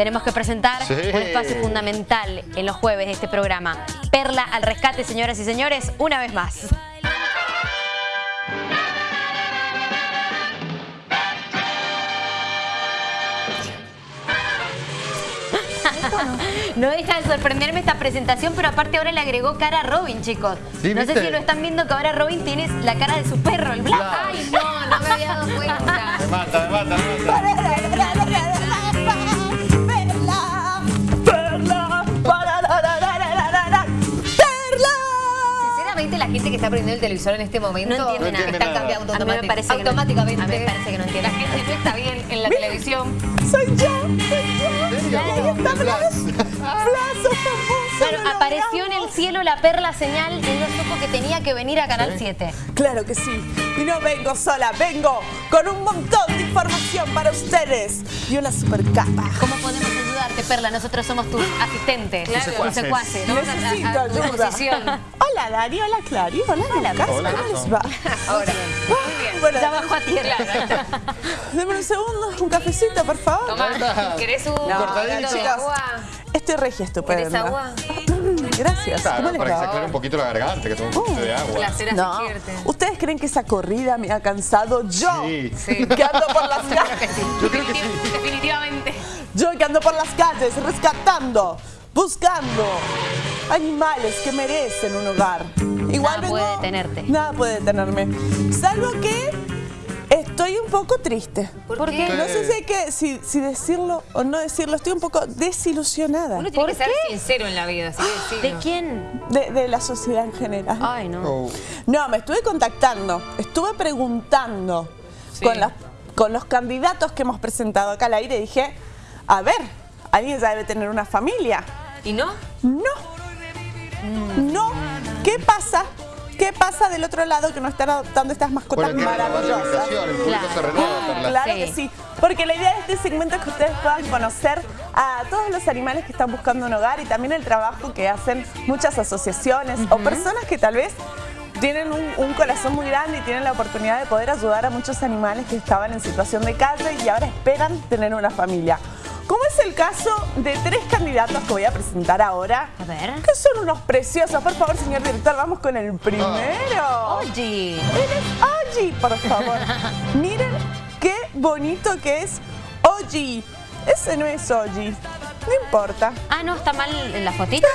tenemos que presentar Sí. un espacio fundamental en los jueves de este programa. Perla al rescate, señoras y señores, una vez más. No deja de sorprenderme esta presentación, pero aparte ahora le agregó cara a Robin, chicos. Sí, no sé si lo están viendo que ahora Robin tiene la cara de su perro, el Blas. Claro. Ay, no, no me había dado cuenta. Me mata, me mata. Está prendiendo el televisor en este momento No entiende nada. está nada. cambiando A mí me automáticamente. parece que no- automáticamente. a mí me parece que no entiende La gente no está bien en la televisión. Soy yo, soy yo. Está Blas. Blas. Claro, lo apareció en el cielo la perla señal y no supo que tenía que venir a Canal 7. Claro que sí. Y no vengo sola, vengo con un montón de información para ustedes. Y una super capa. ¿Cómo podemos ayudarte, Perla? Nosotros somos tus asistentes, Claro. tus secuaces. A- Necesito a- a ayuda. Hola Dani, hola Clary, hola Lucas. Hola, ¿Cómo les va? Ahora. Muy bien. Bueno, Ya bajó a tierra. deme un segundo, un cafecito, por favor. Tomá, ¿querés un cortadito. poquito de Chicos, agua? Estoy regia estupenda. ¿Querés agua? Gracias. Claro, ¿Cómo les para que se va? aclare un poquito la garganta, que tome un poquito de agua. Placer No. ¿Ustedes creen que esa corrida me ha cansado? Yo, Sí. Sí. que ando por las calles. Yo creo que sí. Definitivamente. Yo que ando por las calles rescatando, buscando animales que merecen un hogar. Igual Nada puede detenerte. Nada puede detenerme. Salvo que estoy un poco triste. ¿Por, qué? No sé si, hay que, si, si decirlo o no decirlo. Estoy un poco desilusionada Uno tiene ¿Por que ser qué? sincero en la vida, que ¿De quién? de, de la sociedad en general. Ay, no. Oh. No, me estuve contactando, estuve preguntando Sí. con, las- con los candidatos que hemos presentado acá al aire. Dije, a ver, alguien ya debe tener una familia. ¿Y no? No, no. ¿Qué pasa? ¿Qué pasa del otro lado que no están adoptando estas mascotas Bueno, maravillosas? invitación, el público Claro. se renueva, Perla. Claro Sí. que sí, porque la idea de este segmento es que ustedes puedan conocer a todos los animales que están buscando un hogar y también el trabajo que hacen muchas asociaciones o personas que tal vez tienen un, un corazón muy grande y tienen la oportunidad de poder ayudar a muchos animales que estaban en situación de calle y ahora esperan tener una familia. Como es el caso de tres candidatos que voy a presentar ahora, A ver. que son unos preciosos. Por favor, señor director, vamos con el primero. Oye. Él es Oji, por favor. Miren qué bonito que es Oji. Ese no es Oji. No importa. Ah, no, está mal en la fotito.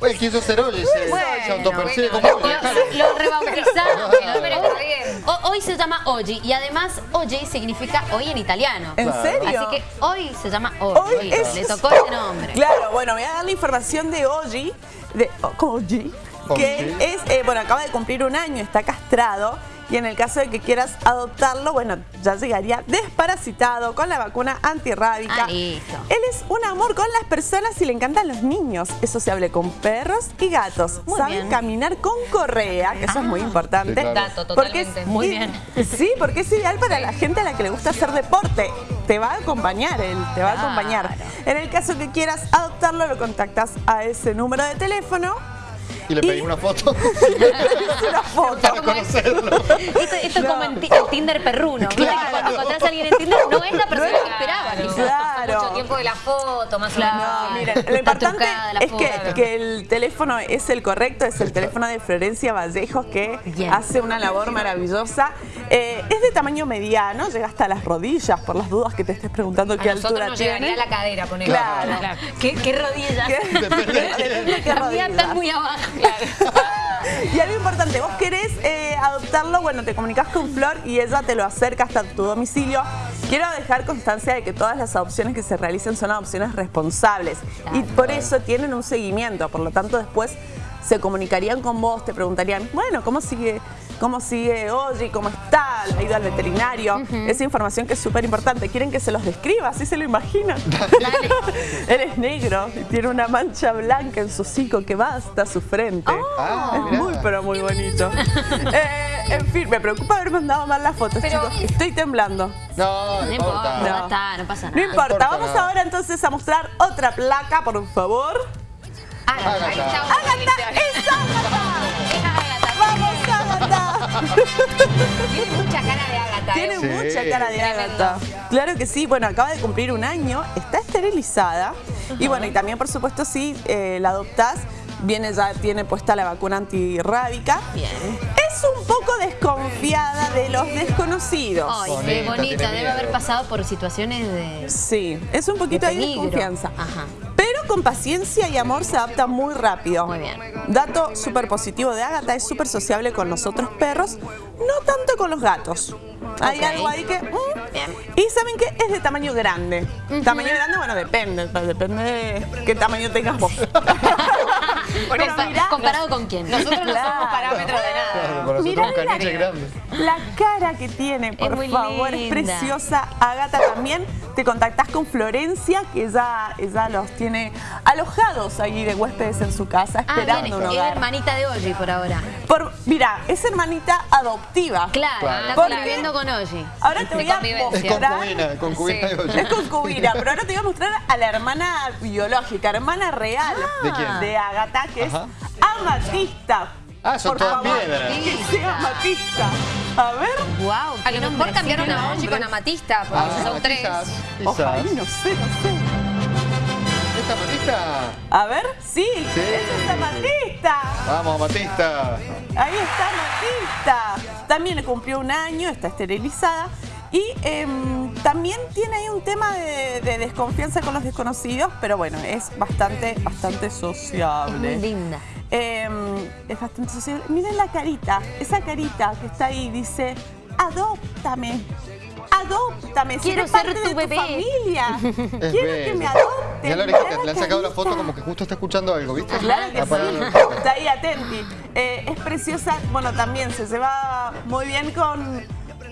Oye, quiso ser hoy, se, Bueno, se autopercibe bueno, como lo-. Lo rebautizaron. O- Hoy se llama Oggi y además Oggi significa hoy en italiano. ¿En Claro. serio? Así que hoy se llama Oggi. Hoy es- Le tocó ese nombre. Claro, bueno, voy a dar la información de Oji, de Oji, que es, eh, bueno, acaba de cumplir un año, está castrado. Y en el caso de que quieras adoptarlo, bueno, ya llegaría desparasitado con la vacuna antirrábica. Ah, listo. Él es un amor con las personas y le encantan los niños. Eso se hable con perros y gatos. Muy Sabe bien. caminar con correa, que eso es muy importante. Sí, claro. Dato, Porque totalmente. es- Muy bien. Sí, porque es ideal para la gente a la que le gusta hacer deporte. Te va a acompañar él, te va a acompañar. En el caso que quieras adoptarlo, lo contactas a ese número de teléfono. Y le pedí Y- una foto Es una foto. para conocerlo. Esto, esto es como en el Tinder perruno. ¿viste? Que Cuando encontrás a alguien en Tinder no es la persona que esperaba. Claro. quizás. Claro. Mucho tiempo de la foto, más Claro. o menos. No, miren, lo importante es que, el teléfono es el correcto, es el teléfono de Florencia Vallejos que Bien. hace una labor maravillosa. Eh, es de tamaño mediano, llega hasta las rodillas, por las dudas que te estés preguntando A qué altura nos tiene. llegaría a la cadera, poner. Claro. ¿Qué, qué rodillas? ¿Qué? Depende de qué La mía está rodillas. muy abajo. Y algo importante, vos querés eh, adoptarlo, bueno, te comunicas con Flor y ella te lo acerca hasta tu domicilio. Quiero dejar constancia de que todas las adopciones que se realicen son adopciones responsables y por eso tienen un seguimiento, por lo tanto después se comunicarían con vos, te preguntarían, bueno, ¿cómo sigue, cómo sigue Oye? ¿Cómo está? ¿Ha ido al veterinario? Esa información que es súper importante. ¿Quieren que se los describa? ¿Así se lo imaginan? Él es negro y tiene una mancha blanca en su hocico que va hasta su frente. Ah, Es mirá. muy, pero muy bonito. Eh, en fin, me preocupa haber mandado mal las fotos, Pero- chicos. Estoy temblando. No, no No importa. ya está, no pasa No nada. importa, importa vamos nada. ahora entonces a mostrar otra placa, por favor. Ágata, ahí está. Tiene mucha cara de Agatha. Tiene ¿eh? Sí. mucha cara de. Agatha. Claro que sí. Bueno, acaba de cumplir un año, está esterilizada. Y bueno, y también, por supuesto, si eh, la adoptás, viene ya, tiene puesta la vacuna antirrábica. Bien. Es un poco desconfiada de los desconocidos. Ay, qué bonita. Debe haber pasado por situaciones de... Sí, es un poquito De ahí de desconfianza. Ajá. Con paciencia y amor se adapta muy rápido. Muy bien. Dato súper positivo de Agatha, es súper sociable con los otros perros, no tanto con los gatos. Hay algo ahí que... mm. Bien. Y saben que es de tamaño grande. Tamaño grande, bueno, depende. Depende de qué tamaño tengas vos. Mirá- ¿Comparado con quién? Nosotros no Claro. somos parámetros de nada. Claro, nosotros Mirá un la- grande. La cara que tiene, por favor, es preciosa. Agata también te contactás con Florencia, que ella, ella los tiene alojados ahí de huéspedes en su casa, Ah, esperando bien, un es hogar. hermanita de Oji por ahora. Por, mira, es hermanita adoptiva. Claro, Claro. está conviviendo con Oji. Ahora te De voy a convivencia. Es mostrar. concubina, concubina Sí. de olla. Es concubina, pero ahora te voy a mostrar a la hermana biológica, hermana real ¿De quién? de Agatha, que Ajá. es Amatista. Ah, son Por todas favor, piedras. Que sea Amatista. A ver. Wow, A lo mejor cambiaron a Oji con Amatista, porque Ah, son tres. quizás, Ojalá, no sé, no sé. ¿Esta matista? A ver, sí, Sí. esa es Amatista. Vamos, Matista. Ahí está Amatista. También le cumplió un año, está esterilizada. Y em, también tiene ahí un tema de, de desconfianza con los desconocidos, pero bueno, es bastante, bastante Es sociable. muy linda. Em, es bastante sociable. Miren la carita, esa carita que está ahí, dice, adóptame. Adóptame, Quiero ser parte tu de bebé". familia. Es Quiero que me adopten. Ya la orejita, le han sacado la foto como que justo está escuchando algo, ¿viste? Claro que sí, está ahí atenti. Eh, es preciosa, bueno, también se lleva muy bien con,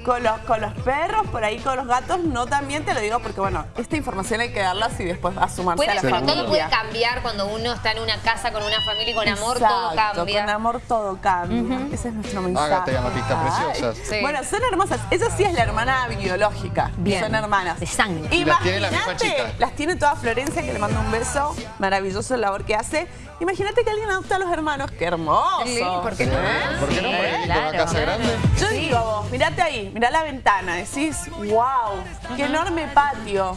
con, los, con los perros, por ahí con los gatos, no también te lo digo porque, bueno, esta información hay que darla si después va a sumarse Puede, a la pero familia. todo puede cambiar cuando uno está en una casa con una familia y con amor todo cambia. Con amor todo cambia. Ese es nuestro mensaje. Ágata y Amatista, Ay. preciosas. Sí. Bueno, son hermosas. Ella sí es la hermana biológica. Bien. Son hermanas. De sangre. Y las tiene la misma Imagínate, chica. las tiene toda Florencia, que le manda un beso. Maravilloso la labor que hace. Imagínate que alguien adopta a los hermanos. ¡Qué hermoso! Sí, ¿por qué no? ¿Por qué no Sí, claro, una casa grande? Yo digo, vos, mirate ahí, mirá la ventana, decís, wow, qué enorme patio,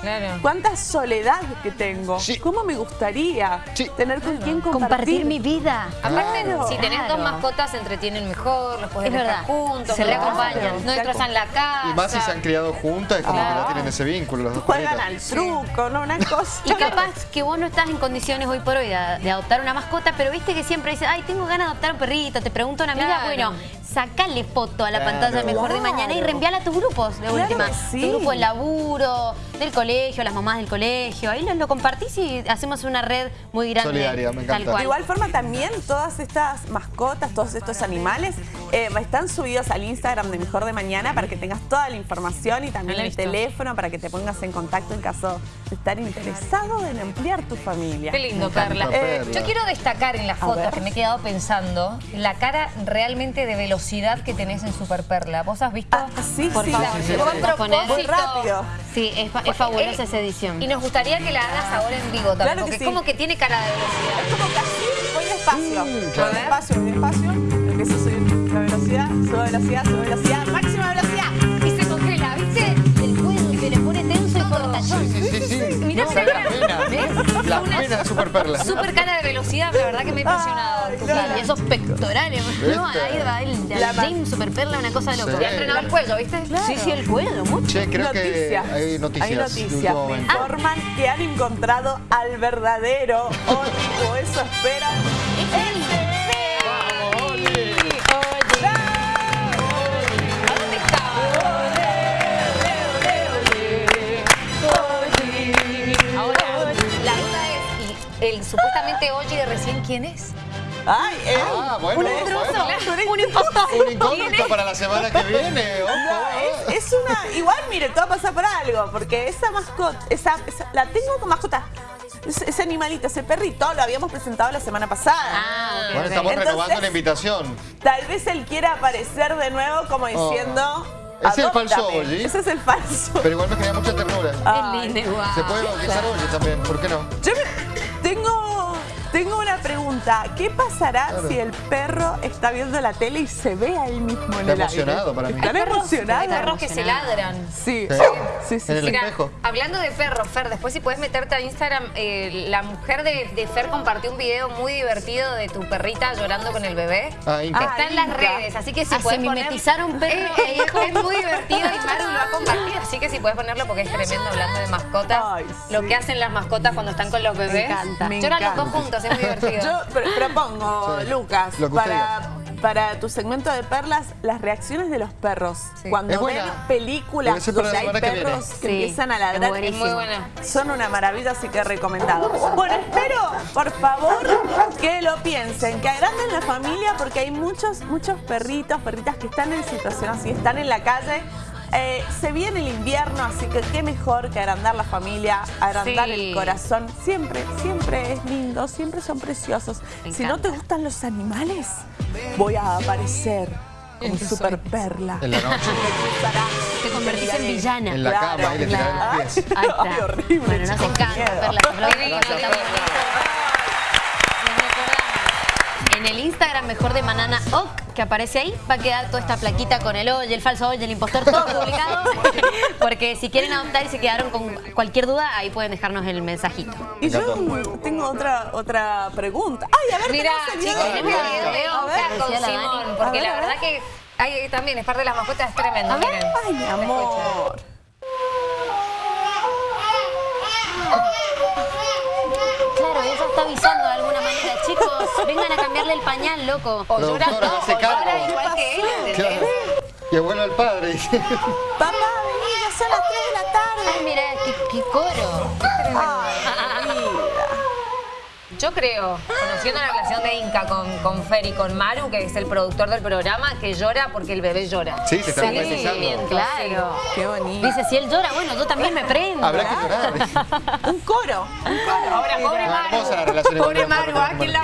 Claro. cuánta soledad que tengo, Sí. cómo me gustaría Sí. tener con quién compartir. Compartir mi vida. Aparte, Claro. si tenés Claro. dos mascotas, se entretienen mejor, los podés Es dejar verdad. juntos, Se no reacompañan. No destrozan la casa. Y más si se han criado juntas, es como que ya tienen ese vínculo los dos Juegan al truco, ¿no? Una cosa. Y capaz que vos no estás en condiciones hoy por hoy de, de adoptar una mascota, pero viste que siempre dices, ay, tengo ganas de adoptar un perrito, te pregunta una amiga, Claro. bueno, sacale foto a la Claro. pantalla mejor de mañana y reenviala a tus grupos de Claro última. sí. Tu grupo de laburo, del colegio, las mamás del colegio, ahí lo, lo compartís y hacemos una red muy grande. Solidaria, me Tal encanta. cual. De igual forma también todas estas mascotas, todos estos animales eh, están subidos al Instagram de Mejor de Mañana para que tengas toda la información y también el teléfono para que te pongas en contacto en caso de estar interesado en ampliar tu familia. Qué lindo. Perla. Yo quiero destacar en las fotos que me he quedado pensando la cara realmente de velocidad que tenés en Super Perla. ¿Vos has visto? Ah, sí, Por sí. favor, sí, sí. rápido. Sí, es, fa- es fabulosa esa edición. Y nos gustaría que la hagas ahora en vivo también, Claro que porque sí. es como que tiene cara de velocidad. Es como que así voy despacio. Mm, claro. Voy despacio, voy despacio. Velocidad, subo velocidad, subo velocidad, máxima velocidad. Y se congela, ¿viste? El cuello se le pone tenso y cortachón. Sí, sí, sí. sí. Mirá No, esa la cara. pena. ¿Ves? La Una pena de Super Perla. Super cara de velocidad, la verdad que me ha impresionado. Ay, claro. Y esos pectorales, ¿no? Ahí va el, La el James Super Perla, una cosa de loco. Sí. Le ha entrenado el cuello, ¿viste? Sí, sí, el cuello, mucho. Che, creo noticias. que hay noticias. Hay noticias. Me informan que han encontrado al verdadero o eso esperan. ¡Vamos, el supuestamente de recién quién es? Ay, él. Ah, bueno, Un bueno. intruso. Un impostor. Un incógnito para la semana que viene. ojo. No, es, es una. Igual, mire, todo pasa por algo, porque esa mascota, esa, esa- la tengo como mascota. Ese, animalito, ese perrito, lo habíamos presentado la semana pasada. Ah, Bueno, estamos Entonces- renovando la invitación. Tal vez él quiera aparecer de nuevo como diciendo. Ese es el falso. Oli. Ese es el falso. Pero igual me genera mucha ternura. Ay. Es lindo. Se puede bautizar Oye también, ¿por qué no? Yo me- pregunta, ¿qué pasará si el perro está viendo la tele y se ve a él mismo en Está el emocionado aire? para mí. ¿Están Hay perros- emocionados? Hay perros que se ladran. Sí, Sí. sí, sí. En el sí. Mira, espejo. hablando de perros, Fer, después si puedes meterte a Instagram, eh, la mujer de, de Fer compartió un video muy divertido de tu perrita llorando con el bebé. Ah, Inca. Está en las Inca. redes, así que si Ah, puedes poner... mimetizaron un perro Eh, es muy divertido y Maru lo ha compartido, así que si puedes ponerlo porque es tremendo hablando de mascotas. Ay, Lo que hacen las mascotas cuando están con los bebés. encanta. Me Lloran los encanta. dos juntos, es muy divertido. Yo pr- propongo, Sí. Lucas, para, para tu segmento de perlas, las reacciones de los perros. Sí. Cuando Es ven buena. películas donde hay que perros que, Sí, empiezan a es ladrar, buenísimo. Muy buena. son una maravilla, así que recomendado. Bueno, espero, por favor, que lo piensen, que agranden la familia, porque hay muchos, muchos perritos, perritas que están en situación así, están en la calle. Eh, se viene el invierno, así que qué mejor que agrandar la familia, agrandar Sí. el corazón. Siempre, siempre es lindo, siempre son preciosos. Me Si no te gustan los animales, voy a aparecer como super perla. En la noche. Te convertís en villana. En la Claro, cama, ahí le tiraron claro. los pies. Ahí está. Ay, horrible, Bueno, nos encanta. Divino, divino. recordamos. En el Instagram mejor de Manana Oc, que aparece ahí, va a quedar toda esta plaquita con el hoy, el falso hoy, el impostor, todo publicado. Porque si quieren adoptar y se quedaron con cualquier duda, ahí pueden dejarnos el mensajito. Y yo tengo otra, otra pregunta. Ay, a ver, Mira, chicos, tenemos el video de. Oscar con Simón, porque la verdad que hay, también es parte de las mascotas, es tremendo. Miren. ay, mi amor. Claro, ella está avisando de alguna manera. Chicos, vengan a cambiarle el pañal, loco. O llora, Productora, no, llora igual que él, ¿entendés? Claro. Que vuelva el padre. dice. Papá, vení, ya son las 3 de la Ay, tarde. mira, qué, qué coro. Ay, vida. Yo creo, conociendo la relación de Inca con, con Fer y con Maru, que es el productor del programa, que llora porque el bebé llora. Sí, se está Sí, empatizando. Claro. Qué bonito. Dice, si él llora, bueno, yo también me prendo. Habrá que llorar. Un coro, un coro. Ahora, pobre Maru. hermosa la relación igual Pobre de Maru Maru, con ¿a quién la